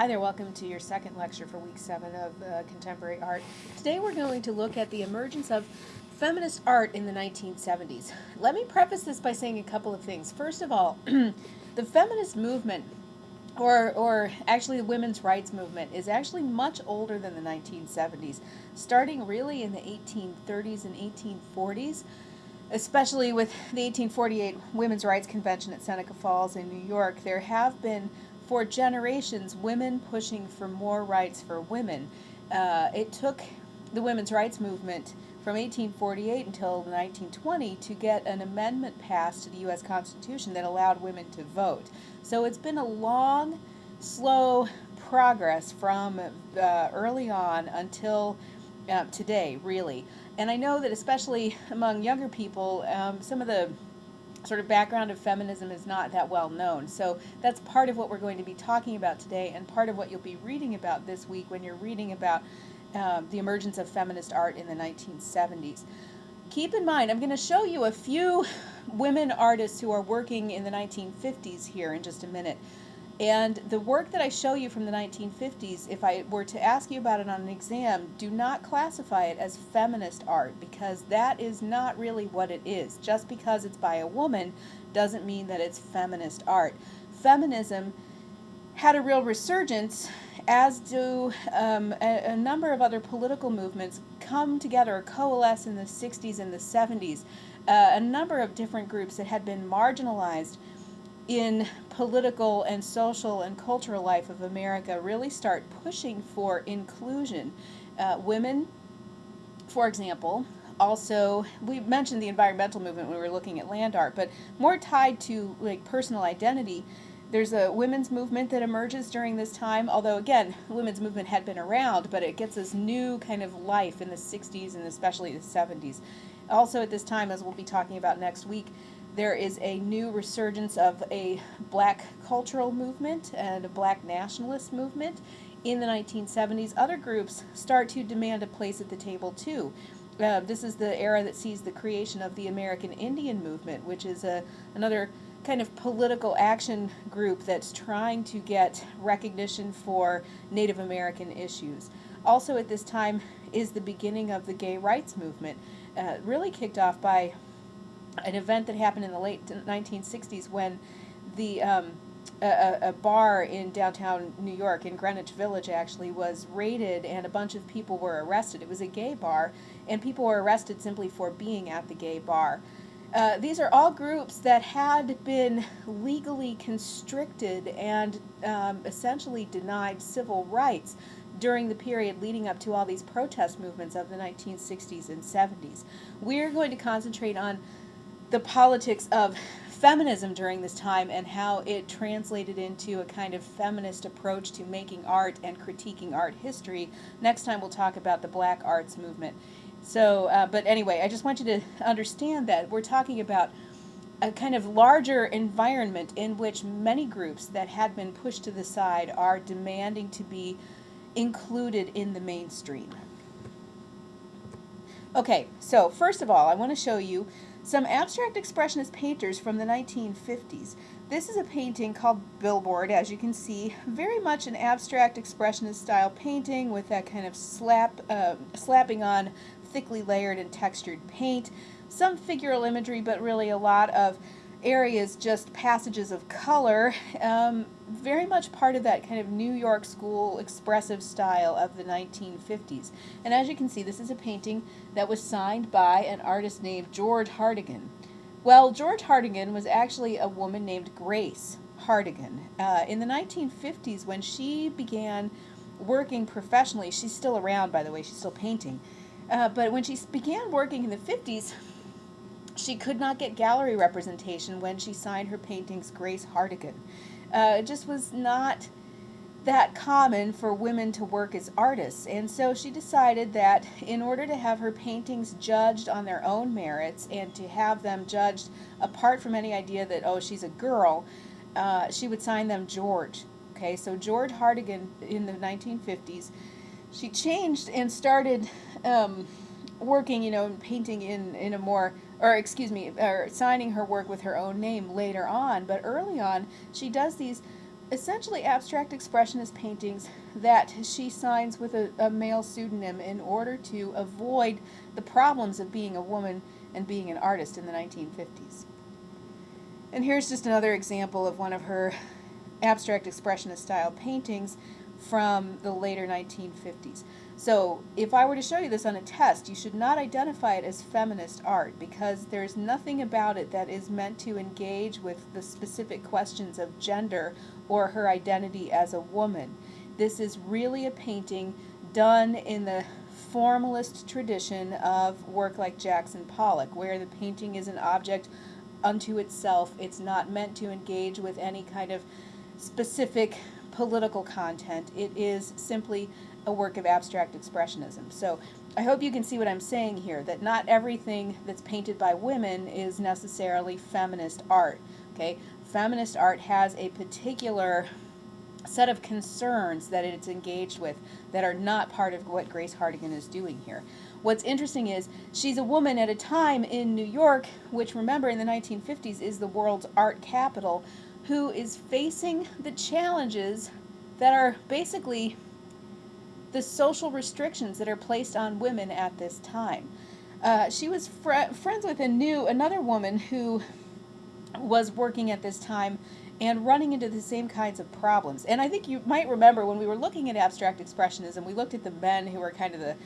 Hi there, welcome to your second lecture for week seven of uh, contemporary art. Today we're going to look at the emergence of feminist art in the 1970s. Let me preface this by saying a couple of things. First of all, the feminist movement, or, or actually the women's rights movement, is actually much older than the 1970s, starting really in the 1830s and 1840s especially with the 1848 Women's Rights Convention at Seneca Falls in New York, there have been for generations women pushing for more rights for women. Uh, it took the women's rights movement from 1848 until 1920 to get an amendment passed to the U.S. Constitution that allowed women to vote. So it's been a long, slow progress from uh, early on until uh, today, really. And I know that especially among younger people, um, some of the sort of background of feminism is not that well known. So that's part of what we're going to be talking about today and part of what you'll be reading about this week when you're reading about uh, the emergence of feminist art in the 1970s. Keep in mind, I'm going to show you a few women artists who are working in the 1950s here in just a minute. And the work that I show you from the 1950s, if I were to ask you about it on an exam, do not classify it as feminist art because that is not really what it is. Just because it's by a woman doesn't mean that it's feminist art. Feminism had a real resurgence, as do um, a, a, number of other political movements come together coalesce in the 60s and the 70s. Uh, a number of different groups that had been marginalized in political and social and cultural life of America really start pushing for inclusion. Uh, women, for example, also we mentioned the environmental movement when we were looking at land art, but more tied to like personal identity. There's a women's movement that emerges during this time, although again, women's movement had been around, but it gets this new kind of life in the 60s and especially the 70s. Also at this time, as we'll be talking about next week, there is a new resurgence of a black cultural movement and a black nationalist movement in the 1970s. Other groups start to demand a place at the table too. Uh, this is the era that sees the creation of the American Indian movement, which is a, another kind of political action group that's trying to get recognition for Native American issues. Also at this time is the beginning of the gay rights movement, uh, really kicked off by an event that happened in the late 1960s when the um, a, a, bar in downtown New York, in Greenwich Village actually, was raided and a bunch of people were arrested. It was a gay bar, and people were arrested simply for being at the gay bar. Uh, these are all groups that had been legally constricted and um, essentially denied civil rights during the period leading up to all these protest movements of the 1960s and 70s. We're going to concentrate on the politics of feminism during this time and how it translated into a kind of feminist approach to making art and critiquing art history. Next time we'll talk about the black arts movement. So, uh, but anyway, I just want you to understand that we're talking about a kind of larger environment in which many groups that had been pushed to the side are demanding to be included in the mainstream. Okay, so first of all, I want to show you some abstract expressionist painters from the 1950s. This is a painting called Billboard, as you can see, very much an abstract expressionist style painting with that kind of slap, uh, slapping on thickly layered and textured paint, some figural imagery, but really a lot of areas just passages of color, um, very much part of that kind of New York school expressive style of the 1950s. And as you can see, this is a painting that was signed by an artist named George Hartigan. Well, George Hartigan was actually a woman named Grace Hartigan. Uh, in the 1950s, when she began working professionally, she's still around, by the way, she's still painting. Uh, but when she began working in the 50s, she could not get gallery representation when she signed her paintings Grace Hartigan. Uh, it just was not that common for women to work as artists, and so she decided that in order to have her paintings judged on their own merits and to have them judged apart from any idea that, oh, she's a girl, uh, she would sign them George. Okay, so George Hartigan in the 1950s, she changed and started um, working, you know, painting in, in a more or excuse me, or signing her work with her own name later on, but early on, she does these essentially abstract expressionist paintings that she signs with a, a, male pseudonym in order to avoid the problems of being a woman and being an artist in the 1950s. And here's just another example of one of her abstract expressionist style paintings from the later 1950s. So if I were to show you this on a test, you should not identify it as feminist art because there's nothing about it that is meant to engage with the specific questions of gender or her identity as a woman. This is really a painting done in the formalist tradition of work like Jackson Pollock, where the painting is an object unto itself. It's not meant to engage with any kind of specific political content. It is simply a work of abstract expressionism. So I hope you can see what I'm saying here, that not everything that's painted by women is necessarily feminist art. Okay, Feminist art has a particular set of concerns that it's engaged with that are not part of what Grace Hartigan is doing here. What's interesting is she's a woman at a time in New York, which remember in the 1950s is the world's art capital, who is facing the challenges that are basically the social restrictions that are placed on women at this time. Uh, she was fr friends with and knew another woman who was working at this time and running into the same kinds of problems. And I think you might remember when we were looking at abstract expressionism, we looked at the men who were kind of the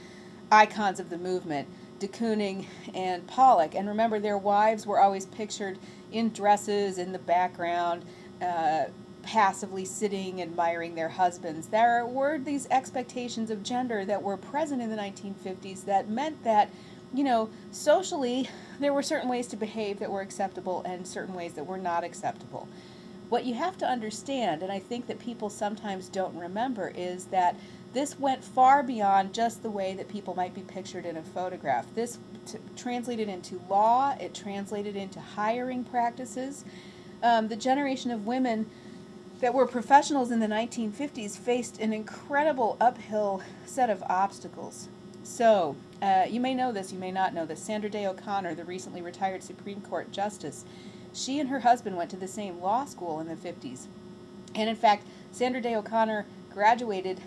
icons of the movement, de Kooning and Pollock. And remember, their wives were always pictured in dresses in the background, uh, passively sitting, admiring their husbands. There were these expectations of gender that were present in the 1950s that meant that, you know, socially, there were certain ways to behave that were acceptable and certain ways that were not acceptable. What you have to understand, and I think that people sometimes don't remember, is that this went far beyond just the way that people might be pictured in a photograph. This translated into law, it translated into hiring practices. Um, the generation of women that were professionals in the 1950s faced an incredible uphill set of obstacles. So, uh, you may know this, you may not know this. Sandra Day O'Connor, the recently retired Supreme Court Justice, she and her husband went to the same law school in the 50s. And in fact, Sandra Day O'Connor graduated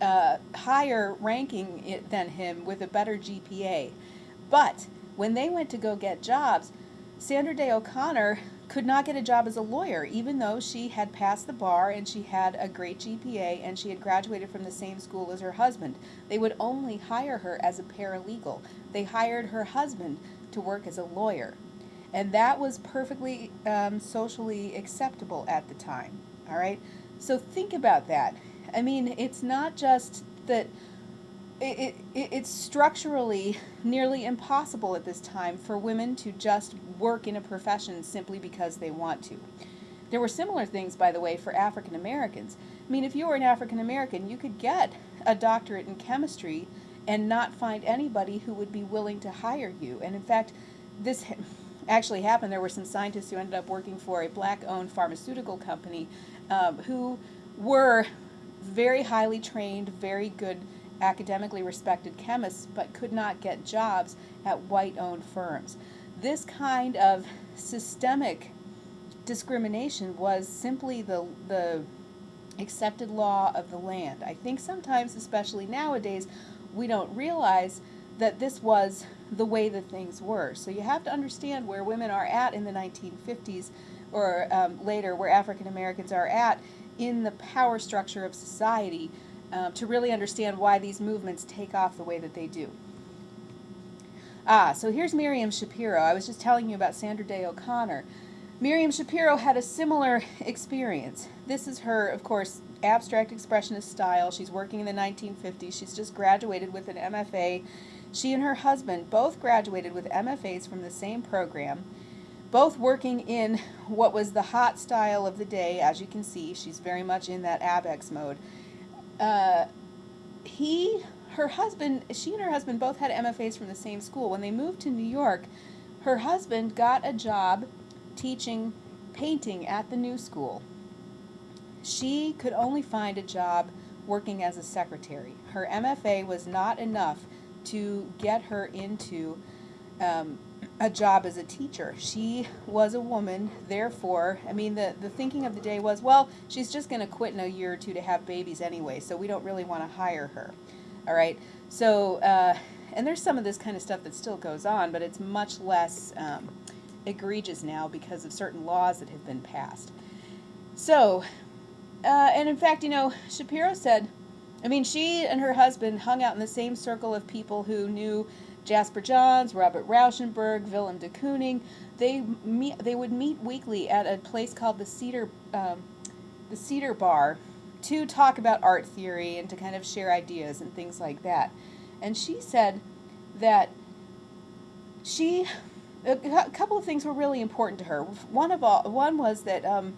uh, higher ranking than him with a better GPA. But when they went to go get jobs, Sandra Day O'Connor could not get a job as a lawyer, even though she had passed the bar and she had a great GPA and she had graduated from the same school as her husband. They would only hire her as a paralegal. They hired her husband to work as a lawyer. And that was perfectly um, socially acceptable at the time. All right? So think about that. I mean, it's not just that it, it, it's structurally nearly impossible at this time for women to just work in a profession simply because they want to. There were similar things, by the way, for African Americans. I mean, if you were an African American, you could get a doctorate in chemistry and not find anybody who would be willing to hire you. And in fact, this actually happened. There were some scientists who ended up working for a black owned pharmaceutical company um, who were very highly trained, very good academically respected chemists but could not get jobs at white-owned firms. This kind of systemic discrimination was simply the, the accepted law of the land. I think sometimes, especially nowadays, we don't realize that this was the way that things were. So you have to understand where women are at in the 1950s or um, later, where African Americans are at in the power structure of society um, to really understand why these movements take off the way that they do. Ah, so here's Miriam Schapiro. I was just telling you about Sandra Day O'Connor. Miriam Schapiro had a similar experience. This is her, of course, abstract expressionist style. She's working in the 1950s. She's just graduated with an MFA. She and her husband both graduated with MFAs from the same program, both working in what was the hot style of the day. As you can see, she's very much in that ABEX mode uh, he, her husband, she and her husband both had MFAs from the same school. When they moved to New York, her husband got a job teaching painting at the new school. She could only find a job working as a secretary. Her MFA was not enough to get her into um, a job as a teacher. She was a woman, therefore, I mean, the, the thinking of the day was, well, she's just going to quit in a year or two to have babies anyway, so we don't really want to hire her. All right, so, uh, and there's some of this kind of stuff that still goes on, but it's much less um, egregious now because of certain laws that have been passed. So, uh, and in fact, you know, Schapiro said, I mean, she and her husband hung out in the same circle of people who knew Jasper Johns, Robert Rauschenberg, Willem de Kooning. They meet, they would meet weekly at a place called the Cedar, um, the Cedar Bar, to talk about art theory and to kind of share ideas and things like that. And she said that she a couple of things were really important to her. One of all, one was that um,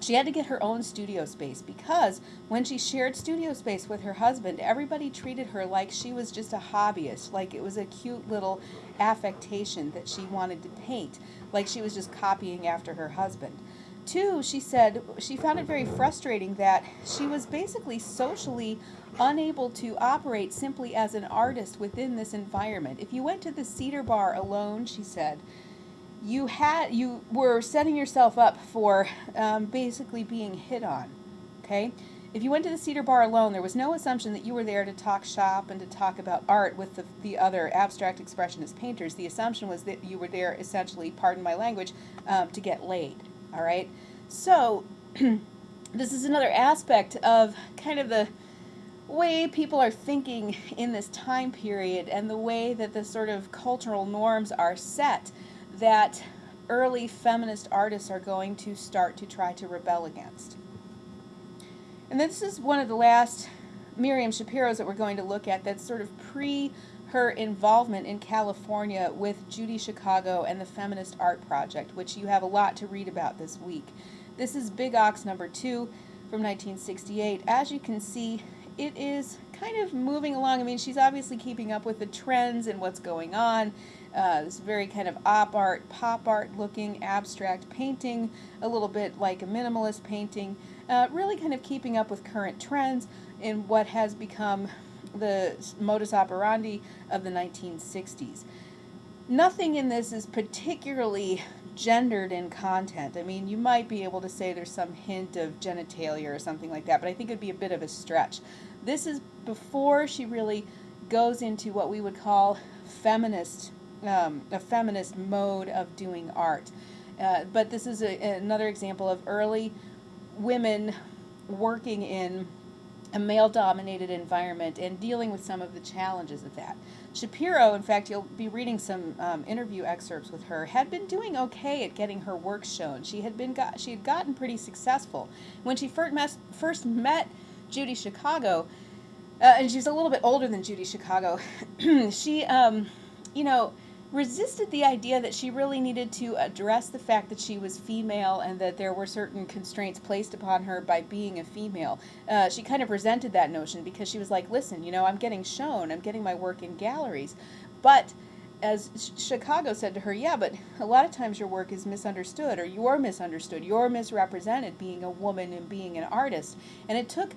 she had to get her own studio space because when she shared studio space with her husband, everybody treated her like she was just a hobbyist, like it was a cute little affectation that she wanted to paint, like she was just copying after her husband. Two, she said she found it very frustrating that she was basically socially unable to operate simply as an artist within this environment. If you went to the Cedar Bar alone, she said, you had you were setting yourself up for um, basically being hit on. Okay, if you went to the Cedar Bar alone, there was no assumption that you were there to talk shop and to talk about art with the, the other abstract expressionist painters. The assumption was that you were there essentially, pardon my language, um, to get laid. All right, so this is another aspect of kind of the way people are thinking in this time period and the way that the sort of cultural norms are set that early feminist artists are going to start to try to rebel against. And this is one of the last Miriam Schapiro's that we're going to look at that's sort of pre her involvement in California with Judy Chicago and the Feminist Art Project, which you have a lot to read about this week. This is Big Ox number two from 1968. As you can see, it is kind of moving along. I mean, she's obviously keeping up with the trends and what's going on. Uh, this very kind of op art, pop art looking abstract painting, a little bit like a minimalist painting, uh, really kind of keeping up with current trends in what has become the modus operandi of the 1960s. Nothing in this is particularly gendered in content. I mean, you might be able to say there's some hint of genitalia or something like that, but I think it'd be a bit of a stretch. This is before she really goes into what we would call feminist, um, a feminist mode of doing art. Uh, but this is a, another example of early women working in a male dominated environment and dealing with some of the challenges of that. Schapiro, in fact, you'll be reading some um, interview excerpts with her, had been doing okay at getting her work shown. She had been got, she had gotten pretty successful. When she first met, first met Judy Chicago, uh, and she's a little bit older than Judy Chicago. she, um, you know, resisted the idea that she really needed to address the fact that she was female and that there were certain constraints placed upon her by being a female. Uh, she kind of resented that notion because she was like, listen, you know, I'm getting shown, I'm getting my work in galleries. But as Chicago said to her, yeah, but a lot of times your work is misunderstood or you're misunderstood, you're misrepresented being a woman and being an artist. And it took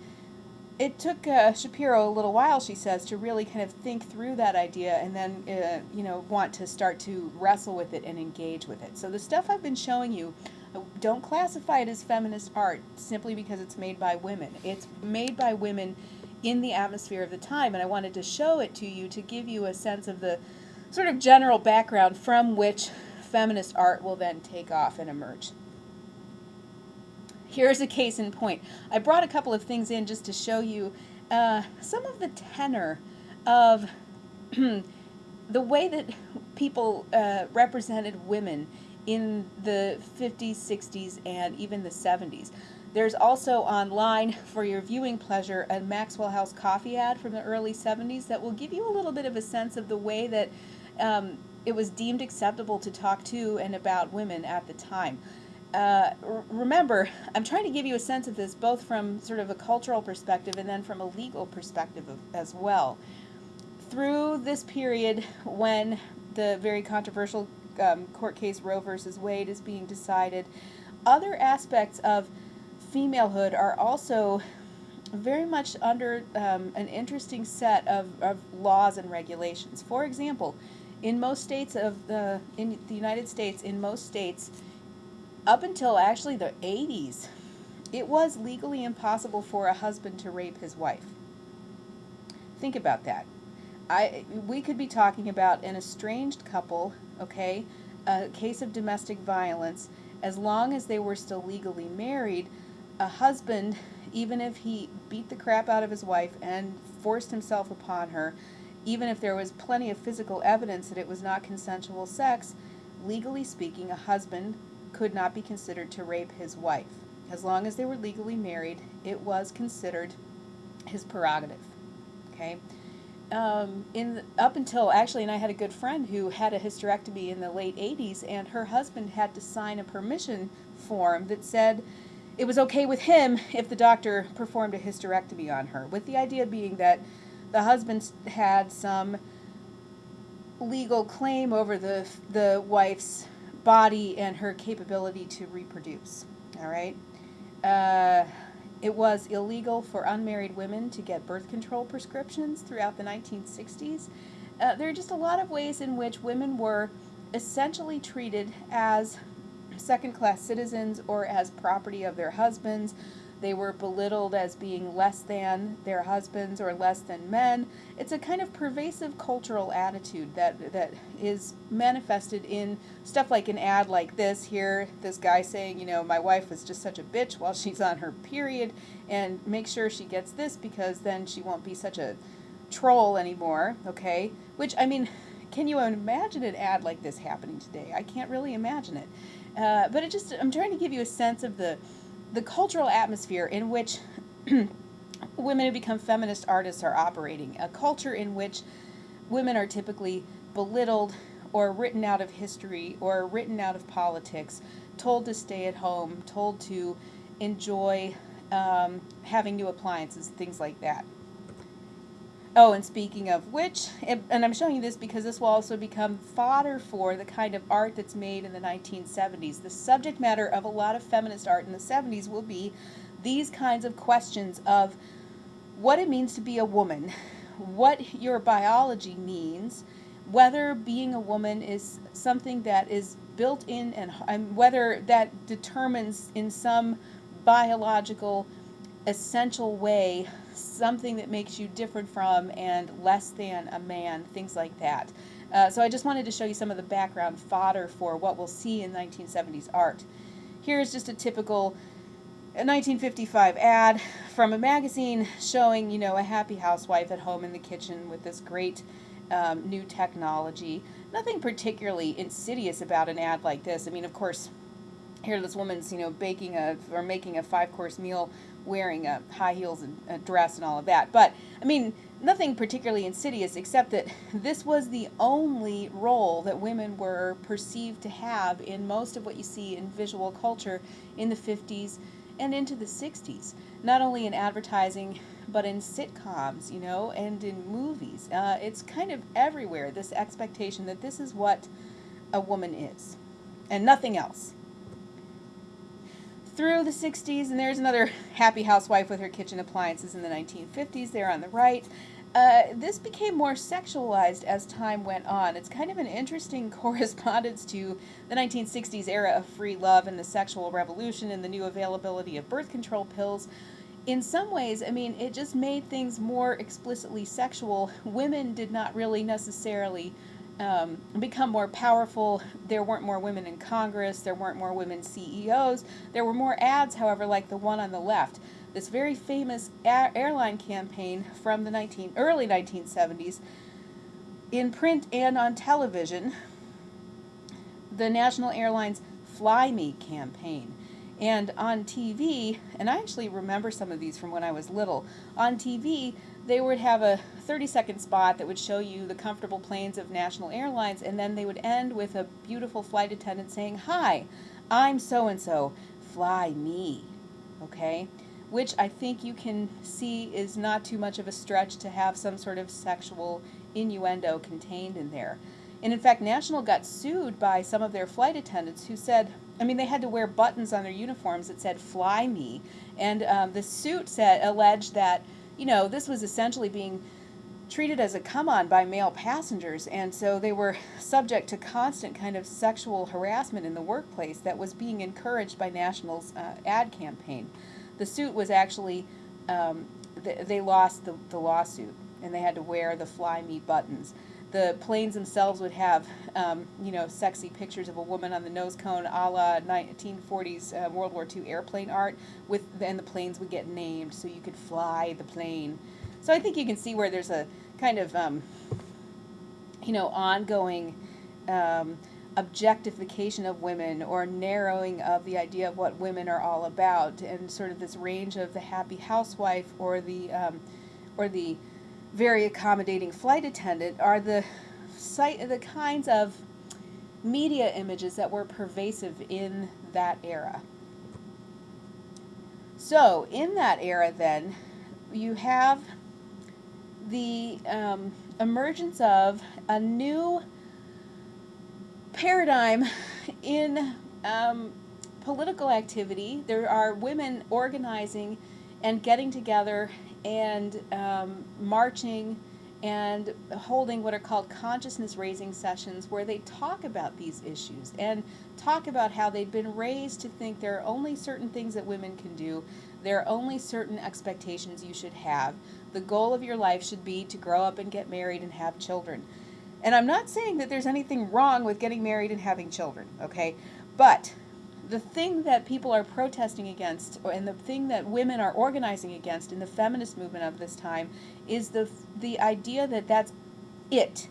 it took uh, Schapiro a little while, she says, to really kind of think through that idea and then, uh, you know, want to start to wrestle with it and engage with it. So the stuff I've been showing you, uh, don't classify it as feminist art simply because it's made by women. It's made by women in the atmosphere of the time, and I wanted to show it to you to give you a sense of the sort of general background from which feminist art will then take off and emerge. Here's a case in point. I brought a couple of things in just to show you uh, some of the tenor of the way that people uh, represented women in the 50s, 60s, and even the 70s. There's also online for your viewing pleasure a Maxwell House coffee ad from the early 70s that will give you a little bit of a sense of the way that um, it was deemed acceptable to talk to and about women at the time. Uh, remember, I'm trying to give you a sense of this both from sort of a cultural perspective and then from a legal perspective of, as well. Through this period when the very controversial um, court case Roe versus Wade is being decided, other aspects of femalehood are also very much under um, an interesting set of, of laws and regulations. For example, in most states of the in the United States, in most states, up until actually the 80s, it was legally impossible for a husband to rape his wife. Think about that. I we could be talking about an estranged couple, okay, a case of domestic violence. As long as they were still legally married, a husband, even if he beat the crap out of his wife and forced himself upon her, even if there was plenty of physical evidence that it was not consensual sex, legally speaking, a husband could not be considered to rape his wife. As long as they were legally married, it was considered his prerogative. Okay? Um, in up until actually, and I had a good friend who had a hysterectomy in the late 80s, and her husband had to sign a permission form that said it was okay with him if the doctor performed a hysterectomy on her, with the idea being that the husband had some legal claim over the the wife's body and her capability to reproduce. All right. Uh, it was illegal for unmarried women to get birth control prescriptions throughout the 1960s. Uh, there are just a lot of ways in which women were essentially treated as second class citizens or as property of their husbands. They were belittled as being less than their husbands or less than men. It's a kind of pervasive cultural attitude that that is manifested in stuff like an ad like this here. This guy saying, you know, my wife was just such a bitch while she's on her period, and make sure she gets this because then she won't be such a troll anymore. Okay, which I mean. Can you imagine an ad like this happening today? I can't really imagine it. Uh, but it just, I'm trying to give you a sense of the, the cultural atmosphere in which women who become feminist artists are operating, a culture in which women are typically belittled or written out of history or written out of politics, told to stay at home, told to enjoy um, having new appliances, things like that. Oh, and speaking of which, and I'm showing you this because this will also become fodder for the kind of art that's made in the 1970s. The subject matter of a lot of feminist art in the 70s will be these kinds of questions of what it means to be a woman, what your biology means, whether being a woman is something that is built in and, and whether that determines in some biological essential way something that makes you different from and less than a man, things like that. Uh, so I just wanted to show you some of the background fodder for what we'll see in 1970s art. Here's just a typical 1955 ad from a magazine showing, you know, a happy housewife at home in the kitchen with this great um, new technology. Nothing particularly insidious about an ad like this. I mean, of course, here this woman's, you know, baking a or making a five-course meal wearing a high heels and a dress and all of that. But I mean, nothing particularly insidious except that this was the only role that women were perceived to have in most of what you see in visual culture in the 50s and into the 60s. Not only in advertising, but in sitcoms, you know, and in movies. Uh, it's kind of everywhere, this expectation that this is what a woman is and nothing else through the 60s, and there's another happy housewife with her kitchen appliances in the 1950s there on the right. Uh, this became more sexualized as time went on. It's kind of an interesting correspondence to the 1960s era of free love and the sexual revolution and the new availability of birth control pills. In some ways, I mean, it just made things more explicitly sexual. Women did not really necessarily um, become more powerful. There weren't more women in Congress. There weren't more women CEOs. There were more ads, however, like the one on the left. This very famous airline campaign from the 19, early 1970s, in print and on television, the National Airlines Fly Me campaign. And on TV, and I actually remember some of these from when I was little, on TV, they would have a 30 second spot that would show you the comfortable planes of national airlines, and then they would end with a beautiful flight attendant saying, Hi, I'm so and so, fly me. Okay? Which I think you can see is not too much of a stretch to have some sort of sexual innuendo contained in there. And in fact, National got sued by some of their flight attendants who said, I mean, they had to wear buttons on their uniforms that said "Fly Me," and um, the suit said alleged that you know this was essentially being treated as a come on by male passengers, and so they were subject to constant kind of sexual harassment in the workplace that was being encouraged by National's uh, ad campaign. The suit was actually, um, th- they lost the, the lawsuit and they had to wear the fly me buttons. The planes themselves would have, um, you know, sexy pictures of a woman on the nose cone, a la 1940s uh, World War II airplane art. With and the planes would get named, so you could fly the plane. So I think you can see where there's a kind of, um, you know, ongoing um, objectification of women or narrowing of the idea of what women are all about, and sort of this range of the happy housewife or the um, or the very accommodating flight attendant are the the kinds of media images that were pervasive in that era. So, in that era, then, you have the um, emergence of a new paradigm in um, political activity. There are women organizing and getting together and um, marching and holding what are called consciousness raising sessions where they talk about these issues and talk about how they've been raised to think there are only certain things that women can do, there are only certain expectations you should have. The goal of your life should be to grow up and get married and have children. And I'm not saying that there's anything wrong with getting married and having children, okay? But the thing that people are protesting against, and the thing that women are organizing against in the feminist movement of this time, is the the idea that that's it.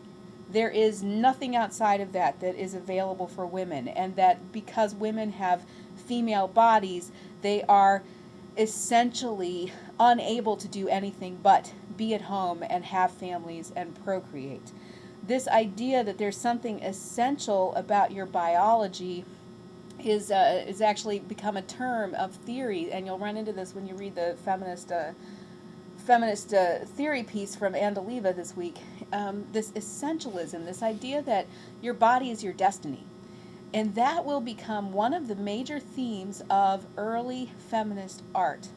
There is nothing outside of that that is available for women, and that because women have female bodies, they are essentially unable to do anything but be at home and have families and procreate. This idea that there's something essential about your biology is uh, is actually become a term of theory, and you'll run into this when you read the feminist uh, feminist uh, theory piece from Andaliva this week. Um, this essentialism, this idea that your body is your destiny, and that will become one of the major themes of early feminist art.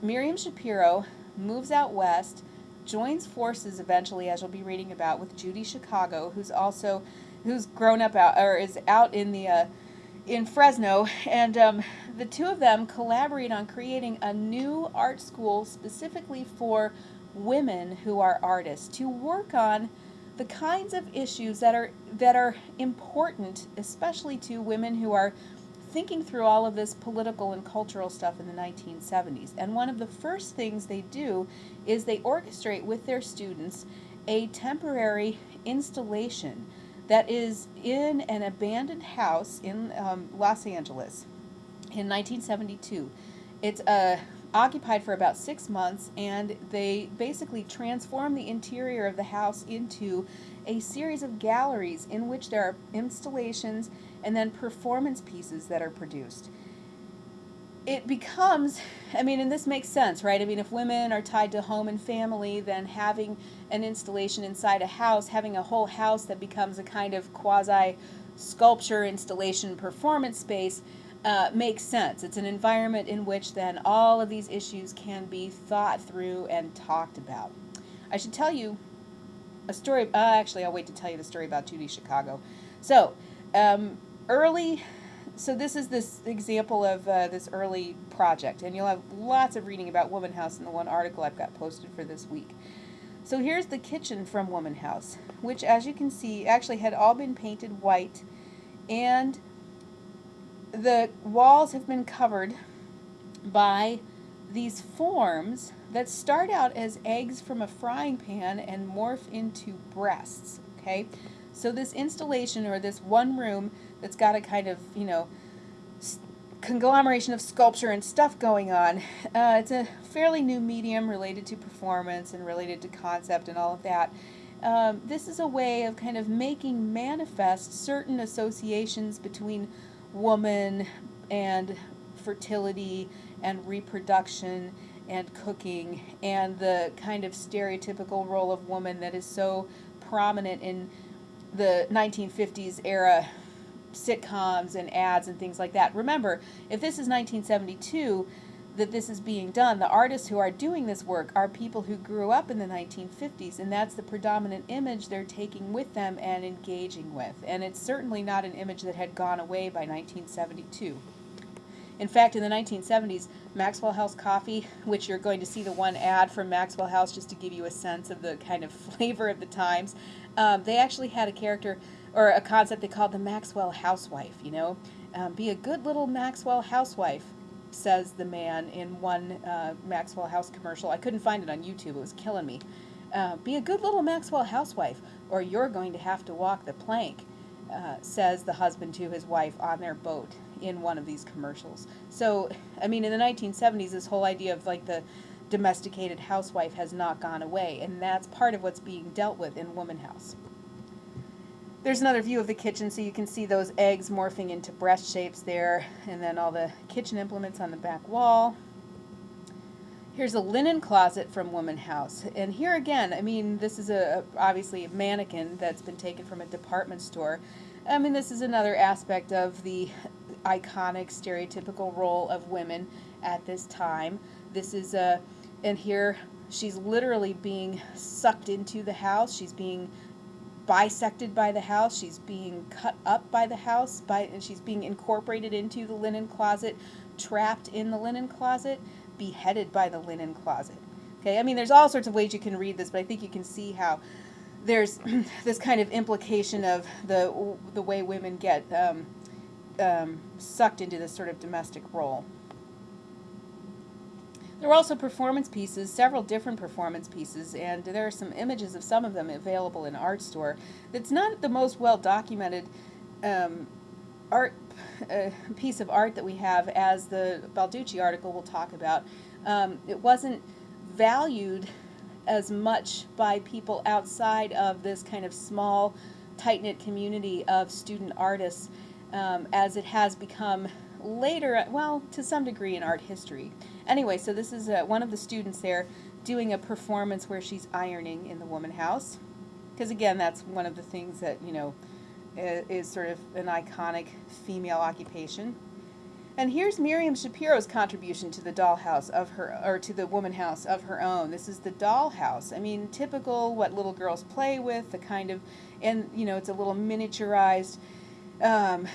Miriam Schapiro moves out west, joins forces eventually, as you'll be reading about, with Judy Chicago, who's also who's grown up out or is out in the uh, in Fresno, and um, the two of them collaborate on creating a new art school specifically for women who are artists to work on the kinds of issues that are that are important, especially to women who are thinking through all of this political and cultural stuff in the 1970s. And one of the first things they do is they orchestrate with their students a temporary installation that is in an abandoned house in um, Los Angeles in 1972. It's uh, occupied for about six months, and they basically transform the interior of the house into a series of galleries in which there are installations and then performance pieces that are produced it becomes i mean and this makes sense right? I mean if women are tied to home and family then having an installation inside a house having a whole house that becomes a kind of quasi sculpture installation performance space uh, makes sense. It's an environment in which then all of these issues can be thought through and talked about. I should tell you a story uh, actually i'll wait to tell you the story about judy chicago. So um, early so this is this example of uh, this early project, and you'll have lots of reading about Woman House in the one article I've got posted for this week. So here's the kitchen from Woman House, which as you can see actually had all been painted white, and the walls have been covered by these forms that start out as eggs from a frying pan and morph into breasts, okay? So this installation or this one room that's got a kind of, you know, conglomeration of sculpture and stuff going on. Uh, it's a fairly new medium related to performance and related to concept and all of that. Um, this is a way of kind of making manifest certain associations between woman and fertility and reproduction and cooking and the kind of stereotypical role of woman that is so prominent in the 1950s era sitcoms and ads and things like that. Remember, if this is 1972, that this is being done. The artists who are doing this work are people who grew up in the 1950s, and that's the predominant image they're taking with them and engaging with. And it's certainly not an image that had gone away by 1972. In fact, in the 1970s, Maxwell House Coffee, which you're going to see the one ad from Maxwell House just to give you a sense of the kind of flavor of the times, um, they actually had a character or a concept they called the Maxwell housewife, you know. Um, be a good little Maxwell housewife says the man in one uh, Maxwell House commercial. I couldn't find it on YouTube, it was killing me. Uh, be a good little Maxwell housewife, or you're going to have to walk the plank, uh, says the husband to his wife on their boat in one of these commercials. So, I mean, in the 1970s, this whole idea of like the domesticated housewife has not gone away, and that's part of what's being dealt with in Woman House. There's another view of the kitchen, so you can see those eggs morphing into breast shapes there, and then all the kitchen implements on the back wall. Here's a linen closet from Woman House, and here again, I mean, this is a obviously a mannequin that's been taken from a department store. I mean, this is another aspect of the iconic, stereotypical role of women at this time. This is a, and here she's literally being sucked into the house. She's being bisected by the house. She's being cut up by the house, by, and she's being incorporated into the linen closet, trapped in the linen closet, beheaded by the linen closet. Okay, I mean, there's all sorts of ways you can read this, but I think you can see how there's this kind of implication of the the way women get um, um, sucked into this sort of domestic role. There are also performance pieces, several different performance pieces, and there are some images of some of them available in Artstor. It's not the most well documented um, art uh, piece of art that we have, as the Balducci article will talk about. Um, it wasn't valued as much by people outside of this kind of small, tight knit community of student artists um, as it has become later, well, to some degree in art history. Anyway, so this is uh, one of the students there doing a performance where she's ironing in the woman house. Because again, that's one of the things that, you know, is sort of an iconic female occupation. And here's Miriam Schapiro's contribution to the dollhouse of her, or to the woman house of her own. This is the dollhouse. I mean, typical what little girls play with, the kind of, and you know, it's a little miniaturized, um,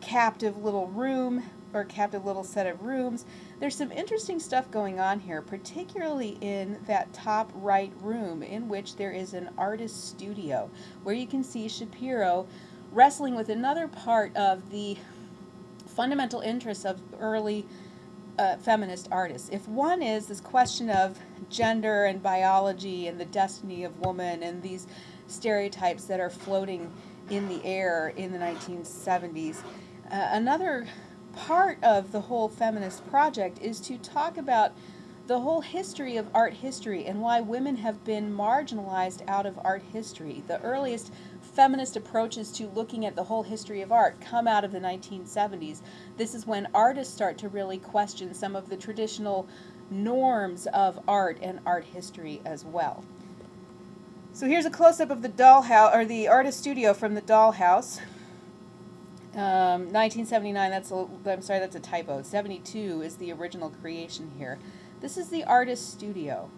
captive little room or kept a little set of rooms. There's some interesting stuff going on here, particularly in that top right room in which there is an artist studio where you can see Schapiro wrestling with another part of the fundamental interests of early uh, feminist artists. If one is this question of gender and biology and the destiny of woman and these stereotypes that are floating in the air in the 1970s, uh, another part of the whole feminist project is to talk about the whole history of art history and why women have been marginalized out of art history. The earliest feminist approaches to looking at the whole history of art come out of the 1970s. This is when artists start to really question some of the traditional norms of art and art history as well. So here's a close-up of the dollhouse or the artist studio from the dollhouse. Um, 1979, that's a, I'm sorry, that's a typo. 72 is the original creation here. This is the artist studio.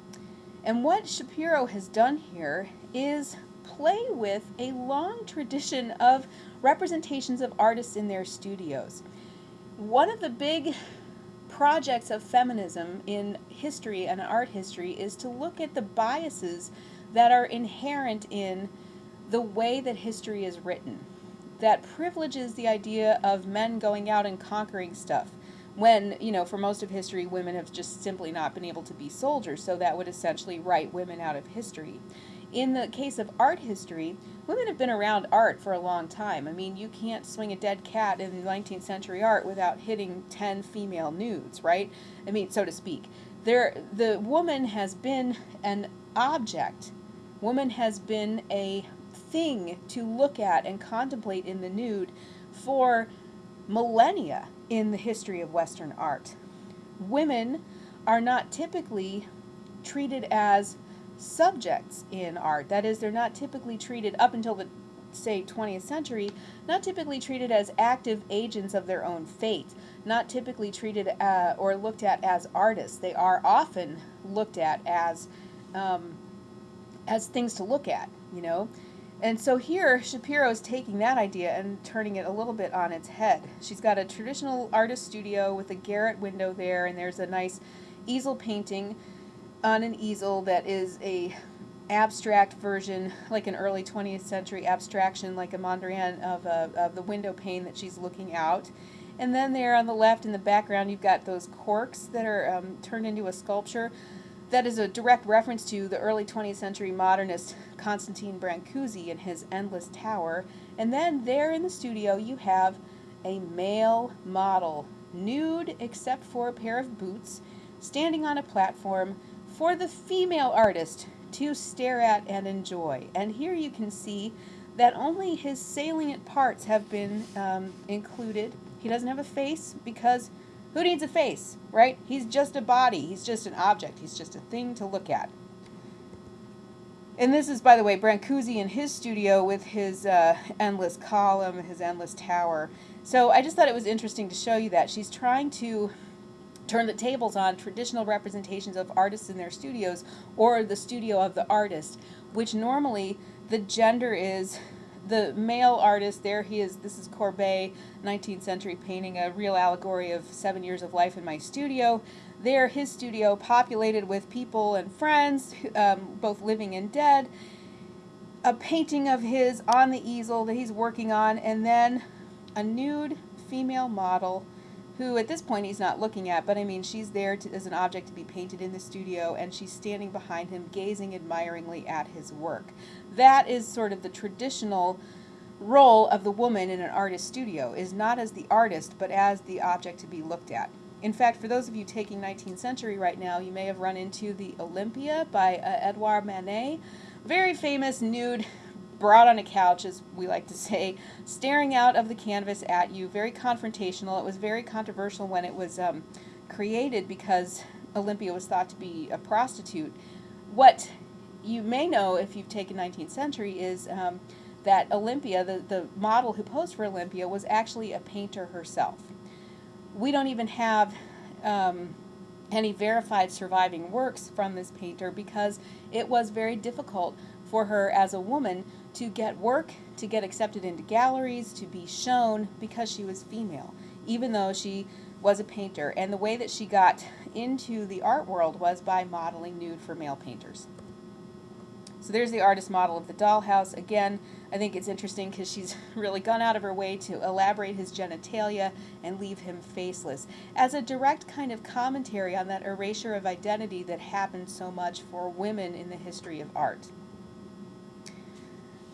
And what Schapiro has done here is play with a long tradition of representations of artists in their studios. One of the big projects of feminism in history and art history is to look at the biases that are inherent in the way that history is written that privileges the idea of men going out and conquering stuff when, you know, for most of history, women have just simply not been able to be soldiers, so that would essentially write women out of history. In the case of art history, women have been around art for a long time. I mean, you can't swing a dead cat in 19th century art without hitting 10 female nudes, right? I mean, so to speak. There, the woman has been an object. Woman has been a thing to look at and contemplate in the nude for millennia in the history of Western art. Women are not typically treated as subjects in art. That is, they're not typically treated up until the say 20th century, not typically treated as active agents of their own fate, not typically treated uh, or looked at as artists. They are often looked at as um, as things to look at, you know. And so here, Schapiro is taking that idea and turning it a little bit on its head. She's got a traditional artist studio with a garret window there, and there's a nice easel painting on an easel that is a abstract version, like an early 20th century abstraction, like a Mondrian of, a, of the window pane that she's looking out. And then there on the left in the background, you've got those corks that are um, turned into a sculpture. That is a direct reference to the early 20th century modernist Constantine Brancusi and his Endless Tower. And then there in the studio, you have a male model, nude except for a pair of boots, standing on a platform for the female artist to stare at and enjoy. And here you can see that only his salient parts have been um, included. He doesn't have a face because who needs a face, right? He's just a body. He's just an object. He's just a thing to look at. And this is, by the way, Brancusi in his studio with his uh, endless column, his endless tower. So I just thought it was interesting to show you that. She's trying to turn the tables on traditional representations of artists in their studios or the studio of the artist, which normally the gender is the male artist there he is this is Courbet 19th century painting a real allegory of seven years of life in my studio. There his studio populated with people and friends um, both living and dead. A painting of his on the easel that he's working on and then a nude female model who at this point he's not looking at, but I mean, she's there to, as an object to be painted in the studio, and she's standing behind him, gazing admiringly at his work. That is sort of the traditional role of the woman in an artist studio, is not as the artist, but as the object to be looked at. In fact, for those of you taking 19th century right now, you may have run into the Olympia by uh, Edouard Manet, very famous nude brought on a couch, as we like to say, staring out of the canvas at you, very confrontational. It was very controversial when it was um, created because Olympia was thought to be a prostitute. What you may know if you've taken 19th century is um, that Olympia, the, the model who posed for Olympia, was actually a painter herself. We don't even have um, any verified surviving works from this painter because it was very difficult for her as a woman to get work, to get accepted into galleries, to be shown because she was female, even though she was a painter. And the way that she got into the art world was by modeling nude for male painters. So there's the artist model of the dollhouse. Again, I think it's interesting because she's really gone out of her way to elaborate his genitalia and leave him faceless as a direct kind of commentary on that erasure of identity that happened so much for women in the history of art.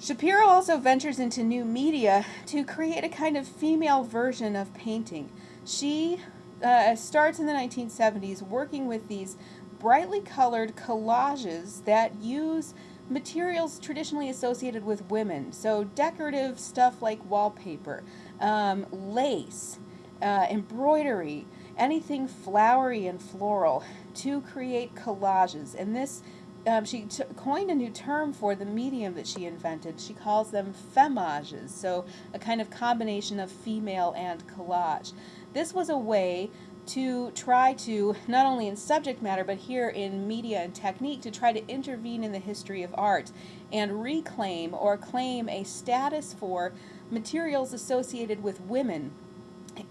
Schapiro also ventures into new media to create a kind of female version of painting. She uh, starts in the 1970s working with these brightly colored collages that use materials traditionally associated with women. So decorative stuff like wallpaper, um, lace, uh, embroidery, anything flowery and floral to create collages. And this um, she coined a new term for the medium that she invented. She calls them femages, so a kind of combination of female and collage. This was a way to try to, not only in subject matter, but here in media and technique, to try to intervene in the history of art and reclaim or claim a status for materials associated with women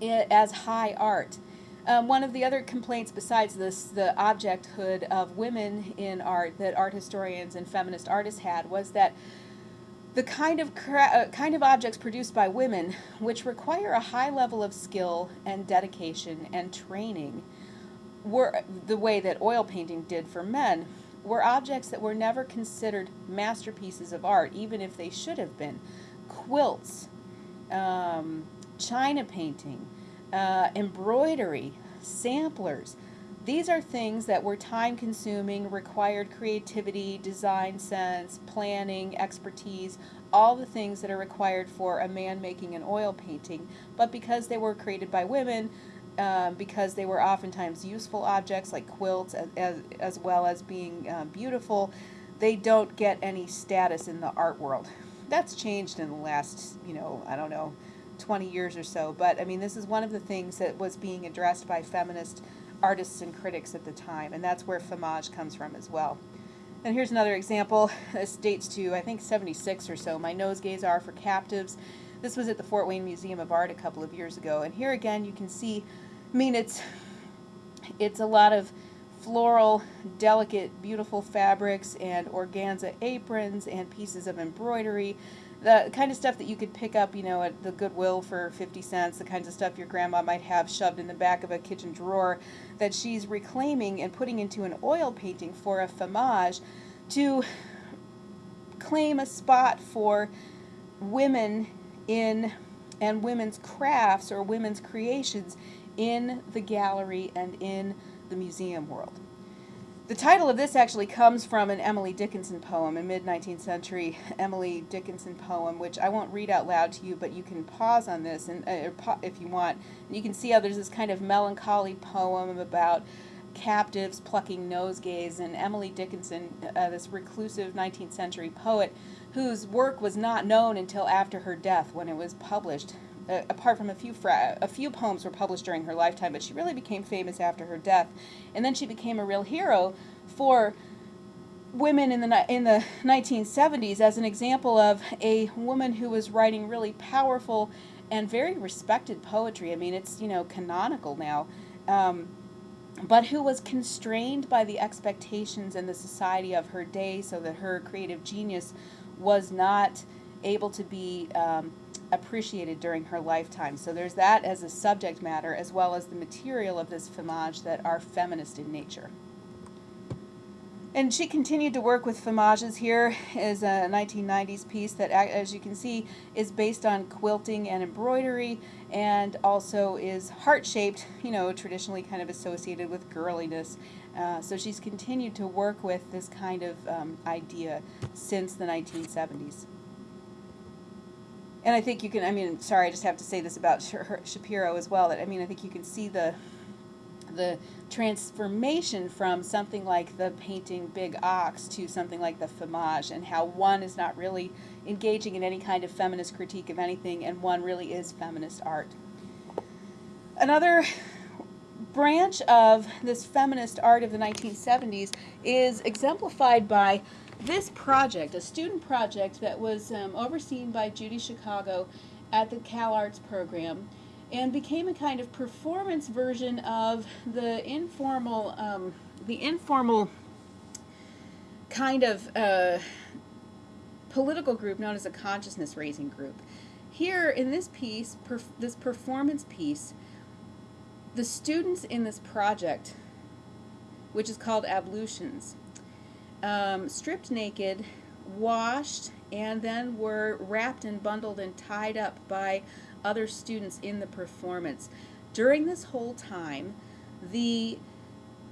as high art. Um, one of the other complaints besides this, the objecthood of women in art that art historians and feminist artists had was that the kind of uh, kind of objects produced by women, which require a high level of skill and dedication and training, were the way that oil painting did for men, were objects that were never considered masterpieces of art, even if they should have been. Quilts, um, china painting, uh, embroidery, samplers. These are things that were time consuming, required creativity, design sense, planning, expertise, all the things that are required for a man making an oil painting. But because they were created by women, um, because they were oftentimes useful objects like quilts as, as, as well as being um, beautiful, they don't get any status in the art world. That's changed in the last, you know, I don't know, 20 years or so. But I mean, this is one of the things that was being addressed by feminist artists and critics at the time, and that's where femage comes from as well. And here's another example. This dates to, I think, 76 or so. My nosegays are for captives. This was at the Fort Wayne Museum of Art a couple of years ago. And here again, you can see, I mean, it's, it's a lot of floral, delicate, beautiful fabrics and organza aprons and pieces of embroidery. The kind of stuff that you could pick up, you know, at the Goodwill for 50 cents, the kinds of stuff your grandma might have shoved in the back of a kitchen drawer that she's reclaiming and putting into an oil painting for a femage to claim a spot for women in and women's crafts or women's creations in the gallery and in the museum world. The title of this actually comes from an Emily Dickinson poem, a mid 19th century Emily Dickinson poem, which I won't read out loud to you, but you can pause on this and uh, if you want. And you can see how there's this kind of melancholy poem about captives plucking nosegays, and Emily Dickinson, uh, this reclusive 19th century poet, whose work was not known until after her death when it was published uh, apart from a few a few poems were published during her lifetime, but she really became famous after her death, and then she became a real hero for women in the in the 1970s as an example of a woman who was writing really powerful and very respected poetry. I mean, it's you know canonical now. Um, but who was constrained by the expectations and the society of her day so that her creative genius was not able to be um, appreciated during her lifetime. So there's that as a subject matter as well as the material of this femage that are feminist in nature. And she continued to work with femages. Here is a 1990s piece that, as you can see, is based on quilting and embroidery and also is heart-shaped, you know, traditionally kind of associated with girliness. Uh, so she's continued to work with this kind of um, idea since the 1970s. And I think you can, I mean, sorry, I just have to say this about Schapiro as well, that I mean, I think you can see the the transformation from something like the painting Big Ox to something like the Femage and how one is not really engaging in any kind of feminist critique of anything and one really is feminist art. Another branch of this feminist art of the 1970s is exemplified by this project, a student project that was um, overseen by Judy Chicago at the CalArts program and became a kind of performance version of the informal, um, the informal kind of uh, political group known as a consciousness raising group. Here in this piece, perf this performance piece, the students in this project, which is called Ablutions, um, stripped naked, washed, and then were wrapped and bundled and tied up by other students in the performance. During this whole time, the